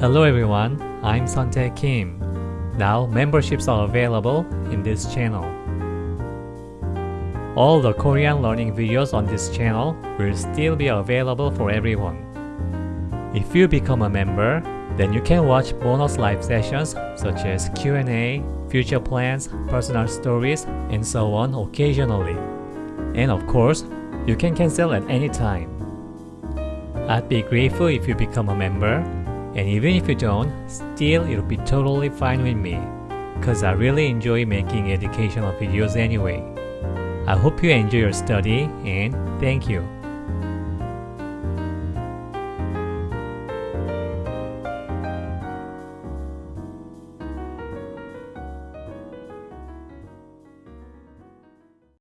Hello everyone, I'm Suntae Kim. Now memberships are available in this channel. All the Korean learning videos on this channel will still be available for everyone. If you become a member, then you can watch bonus live sessions such as Q&A, future plans, personal stories, and so on occasionally. And of course, you can cancel at any time. I'd be grateful if you become a member and even if you don't, still it'll be totally fine with me, cause I really enjoy making educational videos anyway. I hope you enjoy your study and thank you.